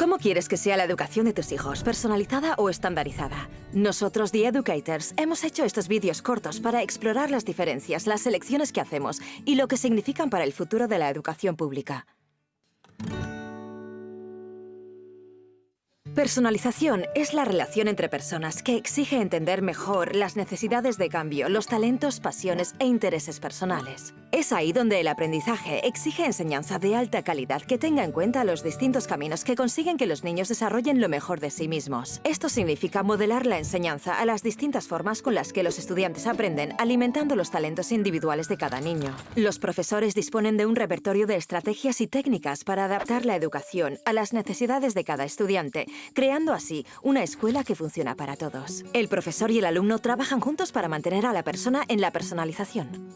¿Cómo quieres que sea la educación de tus hijos? ¿Personalizada o estandarizada? Nosotros, The Educators, hemos hecho estos vídeos cortos para explorar las diferencias, las elecciones que hacemos y lo que significan para el futuro de la educación pública. Personalización es la relación entre personas que exige entender mejor las necesidades de cambio, los talentos, pasiones e intereses personales. Es ahí donde el aprendizaje exige enseñanza de alta calidad que tenga en cuenta los distintos caminos que consiguen que los niños desarrollen lo mejor de sí mismos. Esto significa modelar la enseñanza a las distintas formas con las que los estudiantes aprenden, alimentando los talentos individuales de cada niño. Los profesores disponen de un repertorio de estrategias y técnicas para adaptar la educación a las necesidades de cada estudiante, creando así una escuela que funciona para todos. El profesor y el alumno trabajan juntos para mantener a la persona en la personalización.